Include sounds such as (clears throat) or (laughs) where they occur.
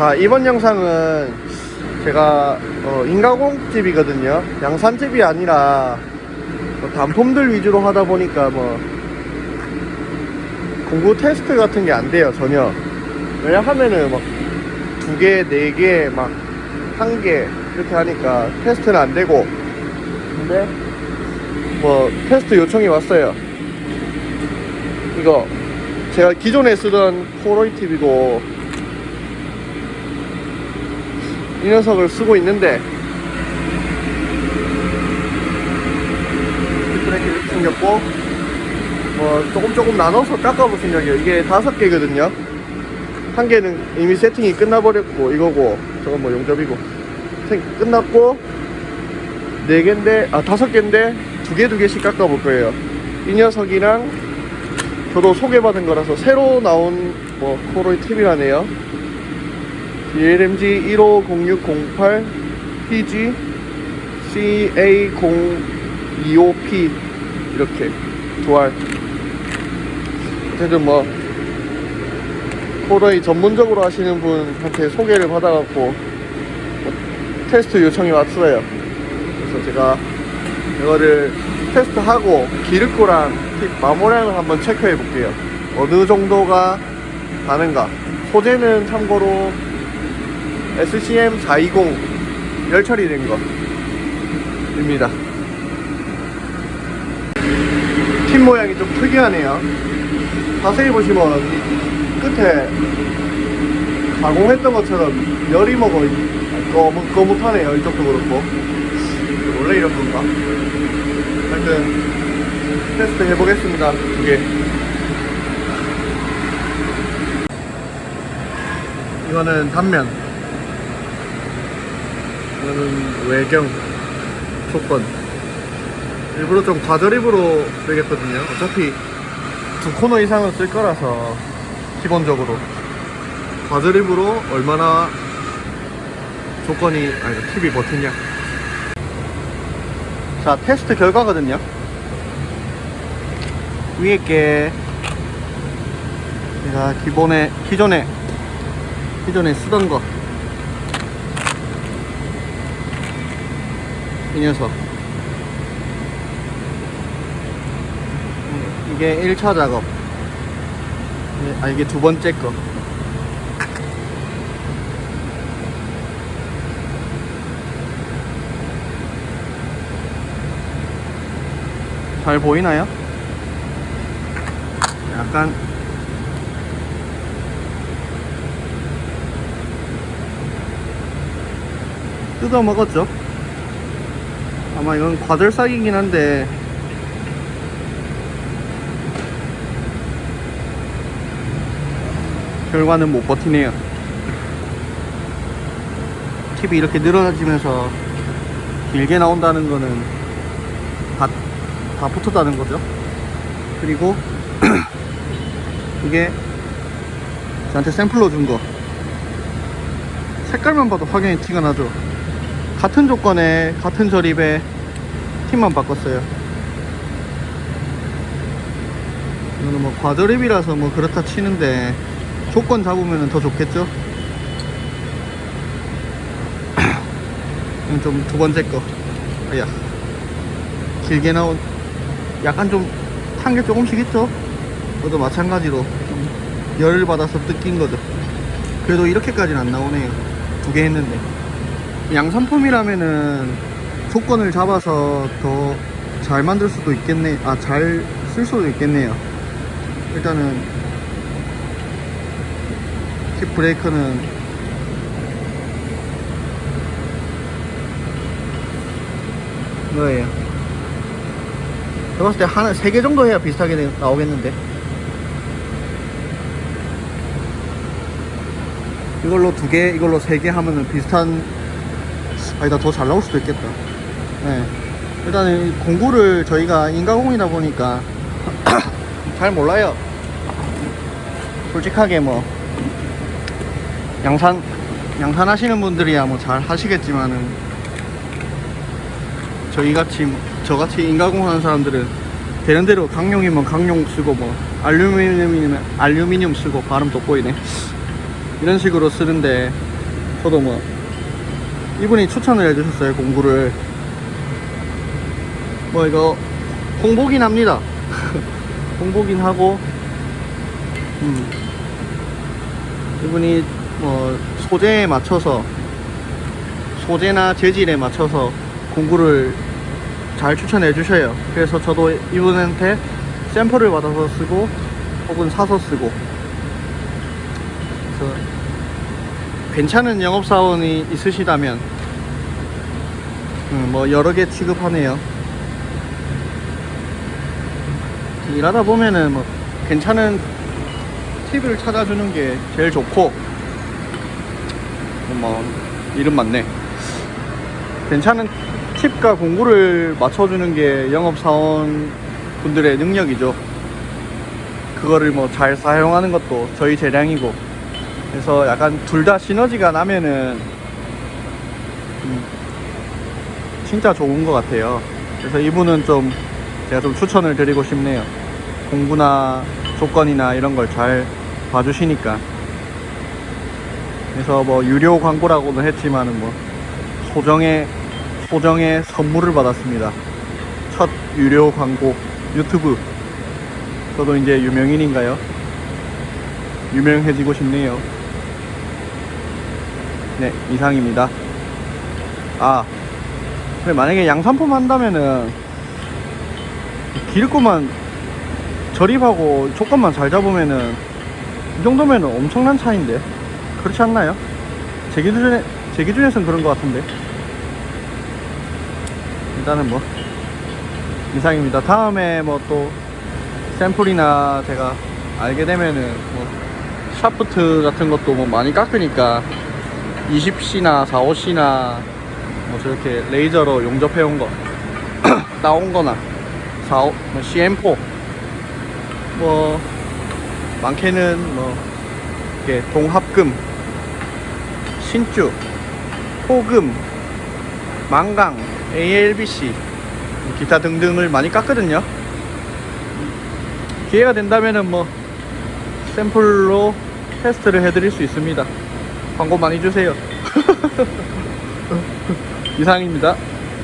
자 이번 영상은 제가 어, 인가공집이거든요. 양산집이 아니라 뭐 단품들 위주로 하다 보니까 뭐 공구 테스트 같은 게 안 돼요 전혀. 왜냐하면은 막 두 개, 네 개, 막 한 개 이렇게 하니까 테스트는 안 되고. 근데 뭐 테스트 요청이 왔어요. 이거 제가 기존에 쓰던 포로이 TV고 이 녀석을 쓰고 있는데. 이렇게 생겼고 뭐 조금 조금 나눠서 깎아볼 생각이에요. 이게 다섯 개거든요. 한 개는 이미 세팅이 끝나버렸고 이거고 저건 뭐 용접이고. 생- 끝났고 네 개인데 아 다섯 개인데 두 개 두 개씩 깎아볼 거예요. 이 녀석이랑 저도 소개받은 거라서 새로 나온 뭐 코로이 TV라네요 DLMG 150608 PG CA025P 이렇게 두알. 어쨌든 뭐 코로이 전문적으로 하시는 분한테 소개를 받아갖고 뭐 테스트 요청이 왔어요. 그래서 제가 이거를 테스트하고 팁 마모량을 한번 체크해 볼게요. 어느 정도가 가는가. 소재는 참고로 SCM 420 열 처리된 거입니다. 팁 모양이 좀 특이하네요. 자세히 보시면 끝에 가공했던 것처럼 열이 먹어 거뭇, 거뭇하네요. 이쪽도 그렇고. 원래 이런 건가? 하여튼 테스트 해보겠습니다. 두개. 이거는 단면 이거는 외경 조건. 일부러 좀 과저립으로 쓰겠거든요. 어차피 두 코너 이상은 쓸 거라서 기본적으로. 과저립으로 얼마나 조건이 아니 팁이 버티냐. 자 테스트 결과거든요. 위에 게. 제가 기본에 기존에 기존에 쓰던 거 이 녀석 이게 1차 작업 아 이게 두 번째 거 잘 보이나요? 약간 뜯어 먹었죠? 아마 이건 과들삭이긴 한데. 결과는 못 버티네요. 팁이 이렇게 늘어나지면서 길게 나온다는 거는 다, 다 붙었다는 거죠. 그리고 (clears throat) 이게 저한테 샘플로 준 거. 색깔만 봐도 확연히 티가 나죠 같은 조건에 같은 저립에 팁만 바꿨어요. 이거는 뭐 과저립이라서 뭐 그렇다 치는데 조건 잡으면 더 좋겠죠? 이건 좀 두 번째 거. 아야 길게 나온 약간 좀 탄 게 조금씩 있죠? 그것도 마찬가지로 좀 열을 받아서 뜯긴 거죠. 그래도 이렇게까지는 안 나오네요. 두 개 했는데 양산품이라면은 조건을 잡아서 더 잘 만들 수도 있겠네 아 잘 쓸 수도 있겠네요 일단은 팁 브레이커는 뭐예요? 제가 봤을 때 하나 세 개 정도 해야 비슷하게 나- 나오겠는데 이걸로 두 개, 이걸로 세 개 하면은 비슷한 아니다 더 잘 나올 수도 있겠다. 네. 일단은 이 공구를 저희가 인가공이다 보니까 (clears throat) 잘 몰라요. 솔직하게 뭐 양산 양산 하시는 분들이야 뭐 잘 하시겠지만은 저희같이 저같이 인가공 하는 사람들은 되는 대로 강용이면 강용 쓰고 뭐 알루미늄이면 알루미늄 쓰고 발음 돋보이네. 이런 식으로 쓰는데 저도 뭐 이분이 추천을 해주셨어요 공구를. 뭐 이거 공보긴 합니다. (laughs) 공보긴 하고 음. 이분이 뭐 소재에 맞춰서 소재나 재질에 맞춰서 공구를 잘 추천해 주셔요. 그래서 저도 이분한테 샘플을 받아서 쓰고 혹은 사서 쓰고. 그래서 괜찮은 영업사원이 있으시다면 음, 뭐 여러 개 취급하네요. 일하다 보면은 뭐 괜찮은 팁을 찾아주는 게 제일 좋고 뭐 이름 맞네. 괜찮은 팁과 공구를 맞춰주는 게 영업사원 분들의 능력이죠. 그거를 뭐 잘 사용하는 것도 저희 재량이고 그래서 약간 둘 다 시너지가 나면은 음, 진짜 좋은 것 같아요. 그래서 이분은 좀 제가 좀 추천을 드리고 싶네요. 공구나 조건이나 이런 걸 잘 봐주시니까. 그래서 뭐 유료 광고라고는 했지만은 뭐 소정의 소정의 선물을 받았습니다. 첫 유료 광고 유튜브. 저도 이제 유명인인가요? 유명해지고 싶네요 네 이상입니다. 아 근데 만약에 양산품 한다면은 기름값만 절입하고 조건만 잘 잡으면은 이 정도면은 엄청난 차인데? 그렇지 않나요? 제 기준에 제 기준에선 그런 것 같은데. 일단은 뭐 이상입니다. 다음에 뭐 또 샘플이나 제가 알게 되면은 뭐 샤프트 같은 것도 뭐 많이 깎으니까 20C나 45C나 뭐 저렇게 레이저로 용접해 온 거. 나온 거나 45, 뭐 CM4 뭐 많게는 뭐 이렇게 동합금 신주 호금 망강 ALBC 기타 등등을 많이 깎거든요. 기회가 된다면은 뭐 샘플로 테스트를 해드릴 수 있습니다 광고 많이 주세요. (laughs) 이상입니다